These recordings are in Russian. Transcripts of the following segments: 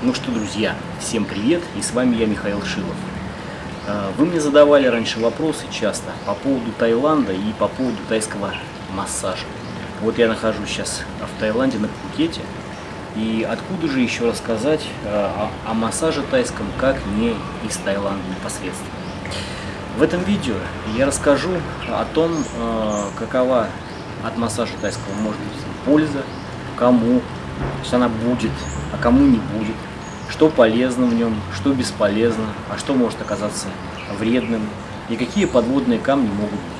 Ну что, друзья, всем привет, и с вами я, Михаил Шилов. А, вы мне задавали раньше вопросы часто по поводу Таиланда и по поводу тайского массажа. Вот я нахожусь сейчас в Таиланде на Пхукете, и откуда же еще рассказать а, о, о массаже тайском, как не из Таиланда непосредственно. В этом видео я расскажу о том, а, какова от массажа тайского может быть польза, кому, что она будет, а кому не будет, что полезно в нем, что бесполезно, а что может оказаться вредным и какие подводные камни могут быть.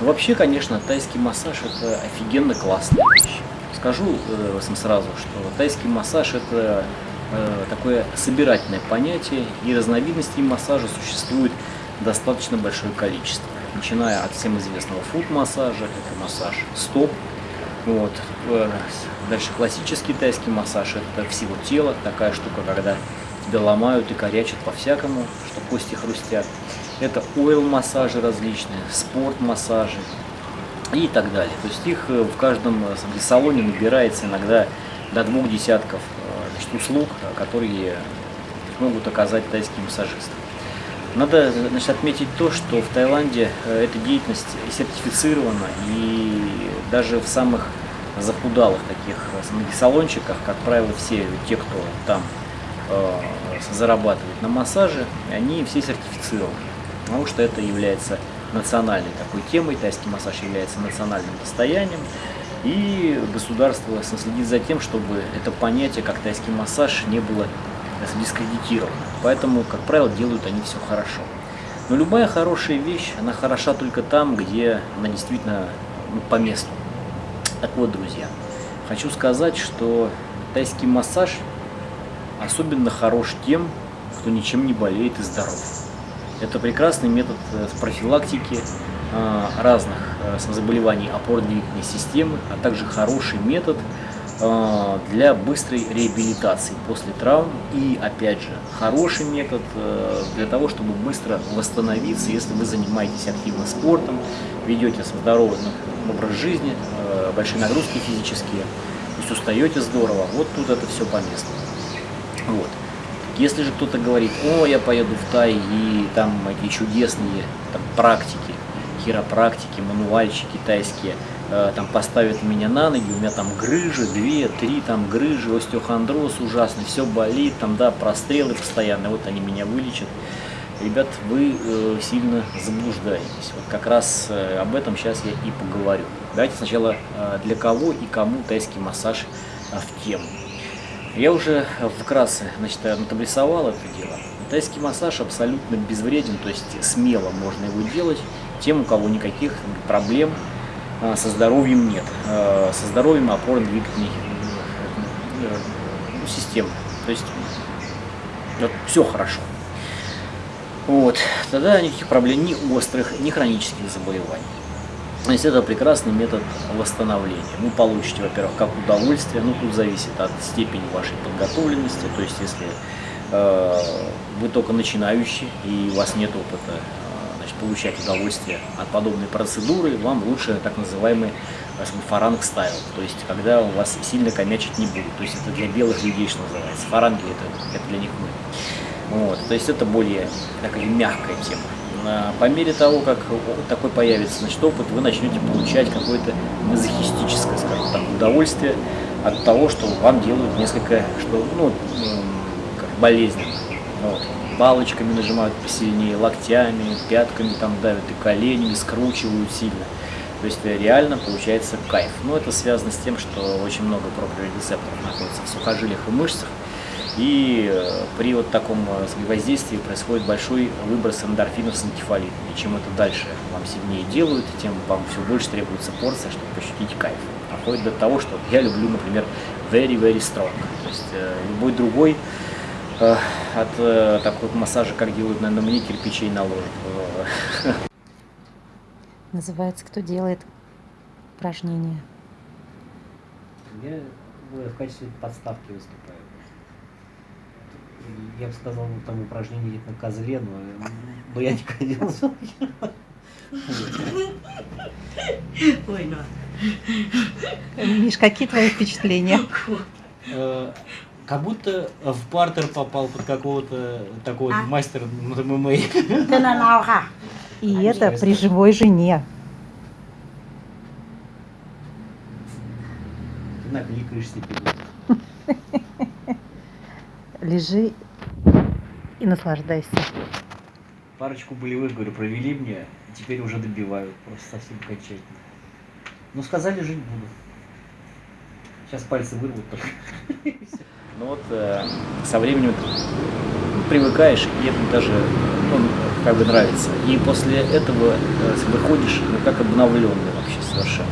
Но вообще, конечно, тайский массаж это офигенно классная вещь. Скажу э, сразу, что тайский массаж это э, такое собирательное понятие, и разновидностей массажа существует достаточно большое количество. Начиная от всем известного фуд-массажа, это массаж стоп, вот. Э, дальше классический тайский массаж, это всего тела, такая штука, когда тебя ломают и корячат по-всякому, что кости хрустят. Это ойл-массажи различные, спорт-массажи и так далее. То есть их э, в каждом э, салоне набирается иногда до двух десятков значит, услуг, которые могут оказать тайские массажисты. Надо значит, отметить то, что в Таиланде эта деятельность сертифицирована и даже в самых захудалых таких салончиках, как правило, все те, кто там э, зарабатывает на массаже, они все сертифицированы, потому что это является национальной такой темой, тайский массаж является национальным достоянием, и государство следит за тем, чтобы это понятие, как тайский массаж, не было дискредитировано. Поэтому, как правило, делают они все хорошо. Но любая хорошая вещь, она хороша только там, где она действительно ну, по месту. Так вот, друзья, хочу сказать, что тайский массаж особенно хорош тем, кто ничем не болеет и здоров. Это прекрасный метод э, профилактики э, разных э, заболеваний опорно-двигательной системы, а также хороший метод для быстрой реабилитации после травм и, опять же, хороший метод для того, чтобы быстро восстановиться, если вы занимаетесь активно спортом, ведете здоровый образ жизни, э, большие нагрузки физические, то есть устаете здорово, вот тут это все по месту. Вот. Если же кто-то говорит, о, я поеду в Тай, и там эти чудесные там, практики, хиропрактики, мануальщики китайские, э, там поставят меня на ноги, у меня там грыжи, две, три там грыжи, остеохондроз ужасный, все болит, там, да, прострелы постоянно, вот они меня вылечат ребят, вы э, сильно заблуждаетесь. Вот как раз э, об этом сейчас я и поговорю. Давайте сначала э, для кого и кому тайский массаж э, в тему. Я уже вкратце значит, отрисовал это дело. Тайский массаж абсолютно безвреден, то есть смело можно его делать тем, у кого никаких проблем э, со здоровьем нет. Э, со здоровьем опорно-двигательной э, э, системы. То есть вот, все хорошо. Вот, тогда никаких проблем ни острых, ни хронических заболеваний. То есть это прекрасный метод восстановления. Вы получите, во-первых, как удовольствие, ну тут зависит от степени вашей подготовленности, то есть если э, вы только начинающий и у вас нет опыта э, получать удовольствие от подобной процедуры, вам лучше так называемый фаранг стайл, то есть когда у вас сильно комячить не будет, то есть это для белых людей, что называется, фаранги это, это для них мы. Вот, то есть это более такая мягкая тема. По мере того, как такой появится значит, опыт, вы начнете получать какое-то мазохистическое, скажем так, удовольствие от того, что вам делают несколько, что, ну, болезненно. Вот. Палочками нажимают посильнее, локтями, пятками там давят и коленями, скручивают сильно. То есть реально получается кайф. Но это связано с тем, что очень много проприорецепторов находится в сухожилиях и мышцах, и э, при вот таком э, воздействии происходит большой выброс эндорфинов с энкефалитом. И чем это дальше вам сильнее делают, тем вам все больше требуется порция, чтобы пощутить кайф. Доходит до того, что я люблю, например, very, very strong. То есть э, любой другой э, от э, такого массажа, как делают, наверное, мне кирпичей наложат. Называется «Кто делает упражнения?» Я в качестве подставки выступаю я бы сказал, ну, там упражнение на козле, но, но я не ходил. Ой, ну. Миш, какие твои впечатления? Как будто э, в партер попал под какого-то такого а? мастера ММА. И а это при живой жене. Ты накликаешься перед. Лежи и наслаждайся. Парочку болевых, говорю, провели мне, теперь уже добивают просто совсем окончательно. Но сказали, жить буду. Сейчас пальцы вырвут только. Ну вот, э, со временем привыкаешь, и это даже ну, как бы нравится. И после этого э, выходишь, ну, как обновленный вообще совершенно.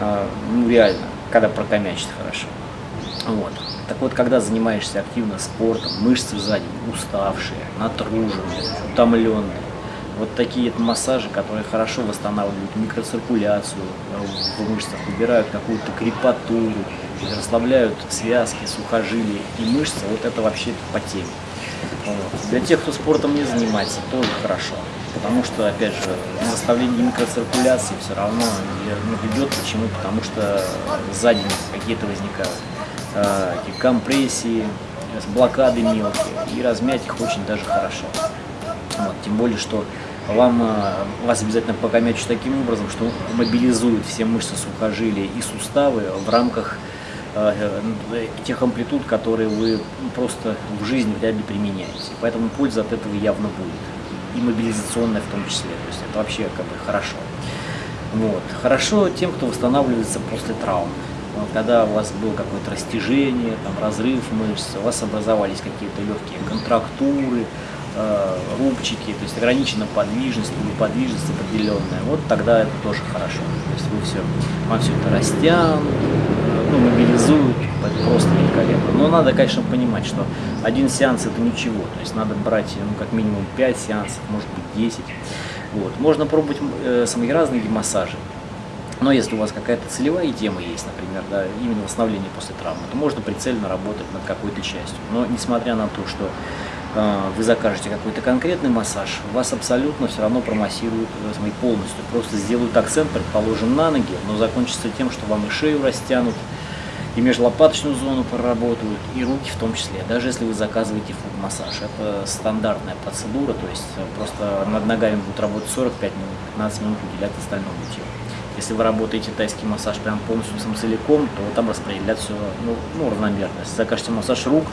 А, ну, реально, когда прокомячит хорошо. Вот. Так вот, когда занимаешься активно спортом, мышцы сзади уставшие, натруженные, утомленные, вот такие массажи, которые хорошо восстанавливают микроциркуляцию э, в мышцах, убирают какую-то крепатуру, расслабляют связки, сухожилия и мышцы, вот это вообще по теме. Для тех, кто спортом не занимается, тоже хорошо. Потому что, опять же, заставление микроциркуляции все равно ведет. Почему? Потому что сзади какие-то возникают э, компрессии, блокады мелкие, и размять их очень даже хорошо. Вот, тем более, что вам, э, вас обязательно покомячат таким образом, что мобилизует все мышцы сухожилия и суставы в рамках э, э, тех амплитуд, которые вы просто в жизни вряд ли применяете. Поэтому польза от этого явно будет. И мобилизационная в том числе. То есть это вообще как бы хорошо. Вот. Хорошо тем, кто восстанавливается после травм. Вот, когда у вас было какое-то растяжение, там, разрыв мышц, у вас образовались какие-то легкие контрактуры, рубчики, то есть ограничена подвижность или подвижность определенная, вот тогда это тоже хорошо. То есть вы все, вам все это растянут, э, ну, мобилизуют, просто великолепно. Но надо, конечно, понимать, что один сеанс это ничего, то есть надо брать ну, как минимум 5 сеансов, может быть 10. Вот. Можно пробовать э, самые разные массажи. Но если у вас какая-то целевая тема есть, например, да, именно восстановление после травмы, то можно прицельно работать над какой-то частью. Но несмотря на то, что э, вы закажете какой-то конкретный массаж, вас абсолютно все равно промассируют э, полностью. Просто сделают акцент, предположим, на ноги, но закончится тем, что вам и шею растянут, и межлопаточную зону проработают, и руки в том числе, даже если вы заказываете фуд-массаж. Это стандартная процедура, то есть э, просто над ногами будут работать 45 минут, 15 минут уделять остальному телу. Если вы работаете тайский массаж прям полностью сам целиком, то там распределять все ну, ну, равномерно. Если закажете массаж рук,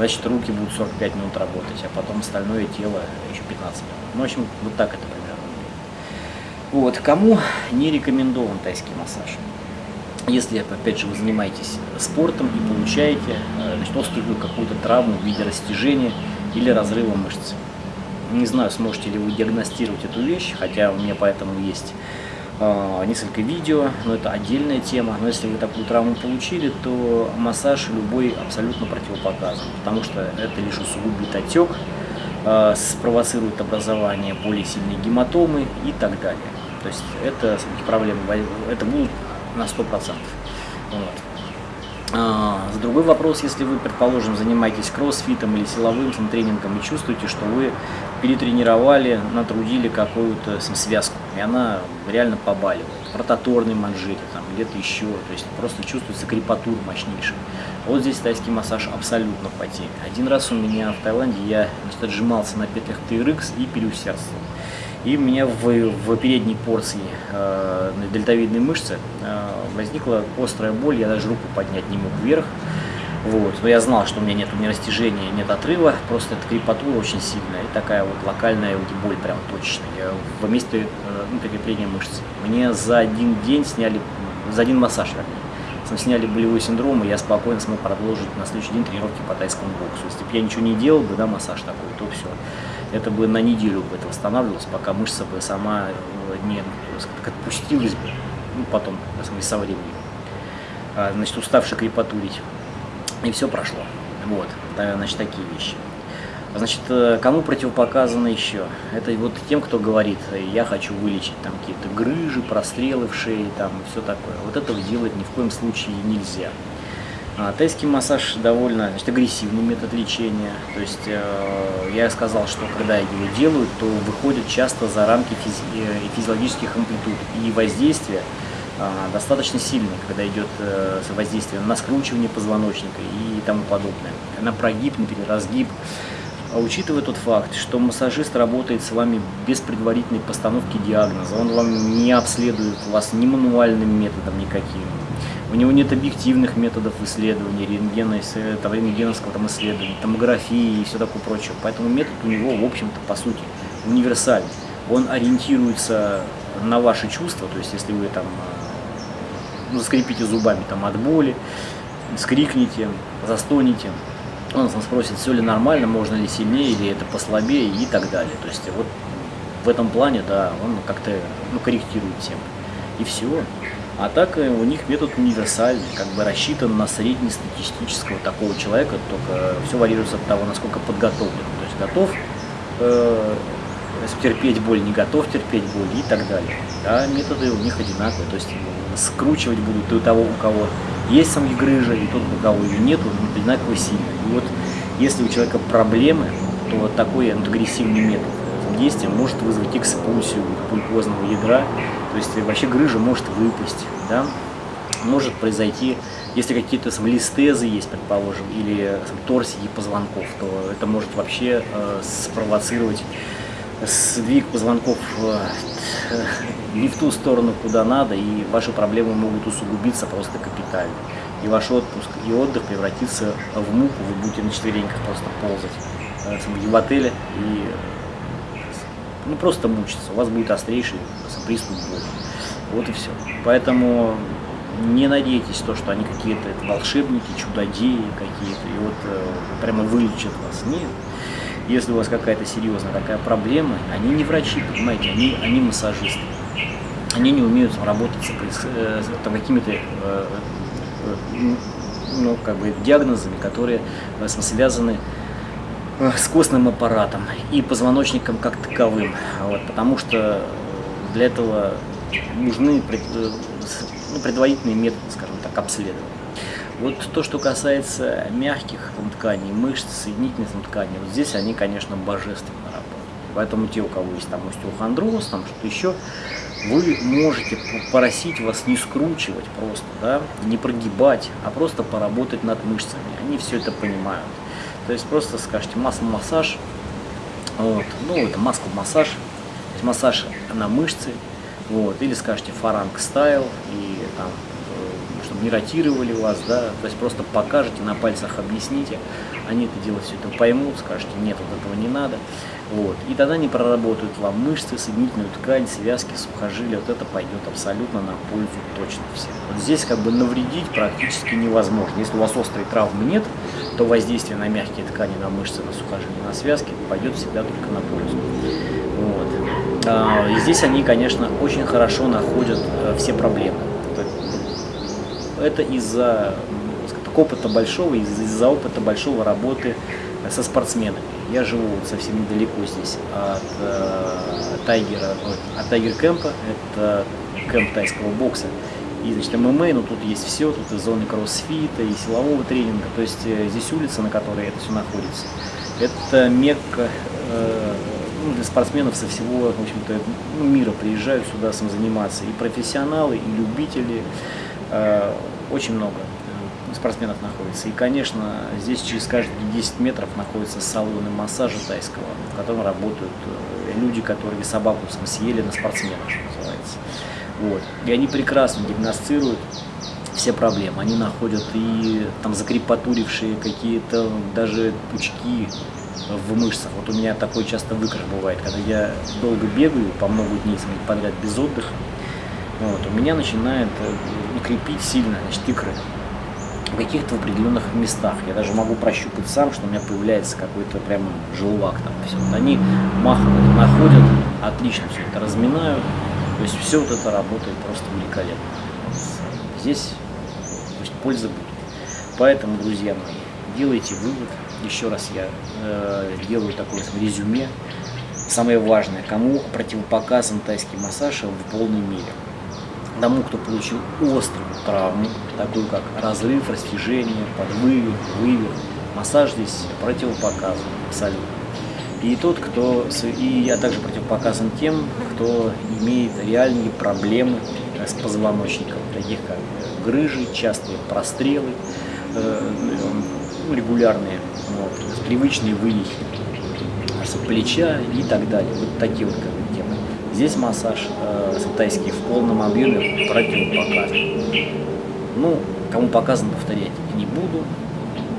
значит руки будут 45 минут работать, а потом остальное тело еще 15 минут. Ну, в общем, вот так это примерно. Вот, кому не рекомендован тайский массаж? Если, опять же, вы занимаетесь спортом и получаете э, значит, острую какую-то травму в виде растяжения или разрыва мышц. Не знаю, сможете ли вы диагностировать эту вещь, хотя у меня поэтому есть э, несколько видео, но это отдельная тема. Но если вы такую травму получили, то массаж любой абсолютно противопоказан, потому что это лишь усугубит отек, э, спровоцирует образование более сильной гематомы и так далее. То есть это проблемы, это будут на 100%. Вот. А, с другой вопрос, если вы, предположим, занимаетесь кроссфитом или силовым тренингом и чувствуете, что вы перетренировали, натрудили какую-то связку, и она реально побаливает, прототорный манжете там, где-то еще, то есть просто чувствуется крепатура мощнейшая. Вот здесь тайский массаж абсолютно по теме. Один раз у меня в Таиланде я значит, отжимался на петлях TRX и переусердствовал. И у меня в, в передней порции э, дельтовидной мышцы э, возникла острая боль, я даже руку поднять не мог вверх. Вот. Но я знал, что у меня нет ни растяжения, нет отрыва, просто эта крепатура очень сильная и такая вот локальная боль прям точечная я, в месте э, ну, прикрепления мышц. Мне за один день сняли, за один массаж, вернее, сняли болевой синдром, и я спокойно смог продолжить на следующий день тренировки по тайскому боксу. Если бы я ничего не делал бы, да, массаж такой, то все это бы на неделю бы это восстанавливалось, пока мышца бы сама э, не отпустилась бы, ну, потом, со временем. А, значит, уставший крепатурить. И все прошло. Вот, значит, такие вещи. Значит, э, кому противопоказано еще? Это вот тем, кто говорит, я хочу вылечить там какие-то грыжи, прострелы в шее, там все такое. Вот этого делать ни в коем случае нельзя. А, тайский массаж довольно значит, агрессивный метод лечения. То есть э, я сказал, что когда его делают, то выходят часто за рамки физи э, физиологических амплитуд и воздействия а, достаточно сильная, когда идет э, воздействие на скручивание позвоночника и тому подобное, на прогиб, на переразгиб. А учитывая тот факт, что массажист работает с вами без предварительной постановки диагноза, он вам не обследует вас ни мануальным методом никаким, у него нет объективных методов исследования, рентгена, того рентгеновского там исследования, томографии и все такое прочее. Поэтому метод у него, в общем-то, по сути, универсальный. Он ориентируется на ваши чувства, то есть если вы там ну, заскрипите зубами там от боли, скрикните, застонете, он вас спросит, все ли нормально, можно ли сильнее, или это послабее и так далее. То есть вот в этом плане, да, он как-то ну, корректирует всем. И все. А так э, у них метод универсальный, как бы рассчитан на среднестатистического такого человека, только все варьируется от того, насколько подготовлен. То есть готов э, терпеть боль, не готов терпеть боль и так далее. Да, методы у них одинаковые, то есть скручивать будут и у того, у кого есть самки грыжа, и тот, у кого ее нету, он одинаково сильно. И вот если у человека проблемы, то вот такой агрессивный метод действия может вызвать экспульсию пульпозного ядра, то есть вообще грыжа может выпасть, да? может произойти, если какие-то листезы есть, предположим, или торсии позвонков, то это может вообще э, спровоцировать сдвиг позвонков э, не в ту сторону, куда надо, и ваши проблемы могут усугубиться просто капитально. И ваш отпуск и отдых превратится в муку, вы будете на четвереньках просто ползать э, в отеле и ну, просто мучиться. У вас будет острейший приступ боли. Вот и все. Поэтому не надейтесь то, что они какие-то волшебники, чудодеи какие-то, и вот э, прямо вылечат вас. Нет. Если у вас какая-то серьезная такая проблема, они не врачи, понимаете, они, они массажисты. Они не умеют работать с, э, с какими-то э, э, ну, как бы диагнозами, которые э, связаны Э, с костным аппаратом и позвоночником как таковым. Вот, потому что для этого нужны пред, э, ну, предварительные методы, скажем так, обследования. Вот то, что касается мягких тканей, мышц, соединительных там, тканей, вот здесь они, конечно, божественно работают. Поэтому те, у кого есть там остеохондроз, там что-то еще, вы можете просить вас не скручивать просто, да, не прогибать, а просто поработать над мышцами. Они все это понимают. То есть просто скажете масло-массаж, вот, ну это масло-массаж, массаж. На мышцы, вот, или скажете фаранг стайл, и там, э, чтобы не ротировали вас, да, то есть просто покажете, на пальцах объясните, они это дело все это поймут, скажете, нет, вот этого не надо, вот, и тогда они проработают вам мышцы, соединительную ткань, связки, сухожилия, вот это пойдет абсолютно на пользу точно всем. Вот здесь как бы навредить практически невозможно, если у вас острой травмы нет, то воздействие на мягкие ткани, на мышцы, на сухожилия, на связки пойдет всегда только на пользу. Вот. А, и здесь они, конечно, очень хорошо находят э, все проблемы. Это из-за опыта большого, из-за опыта большого работы со спортсменами. Я живу совсем недалеко здесь от э, Тайгера, от Тайгер Кэмпа, это кэмп тайского бокса. И, значит, ММА, ну тут есть все, тут и зоны кроссфита, и силового тренинга, то есть э, здесь улица, на которой это все находится. Это мекка э, ну, для спортсменов со всего, в общем-то, ну, мира приезжают сюда сам заниматься. И профессионалы, и любители, э, очень много спортсменов находится. И, конечно, здесь через каждые 10 метров находятся салоны массажа тайского, в котором работают э, люди, которые собаку съели на спортсменах, что называется. Вот. И они прекрасно диагностируют все проблемы. Они находят и там закрепатурившие какие-то даже пучки в мышцах. Вот у меня такой часто выкрыш бывает, когда я долго бегаю, по много дней подряд без отдыха, вот, у меня начинает э, крепить сильно значит, икры в каких-то определенных местах. Я даже могу прощупать сам, что у меня появляется какой-то прям желвак там. Все. Вот они махом это находят, отлично все это разминают. То есть все вот это работает просто великолепно. Здесь пусть польза будет. Поэтому, друзья мои, делайте вывод. Еще раз я э, делаю такое резюме. Самое важное, кому противопоказан тайский массаж в полной мере тому, кто получил острую травму, такую как разрыв, растяжение, подвывих, вывих, массаж здесь противопоказан абсолютно. И тот, кто, и я также противопоказан тем, кто имеет реальные проблемы э, с позвоночником, таких как грыжи, частые прострелы, э, ну, регулярные, вот, привычные вывихи плеча и так далее. Вот такие вот. Здесь массаж э, тайский в полном объеме противопоказан. Ну, кому показано, повторять не буду.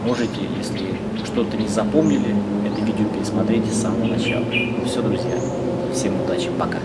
Можете, если что-то не запомнили, это видео пересмотрите с самого начала. Ну все, друзья. Всем удачи. Пока.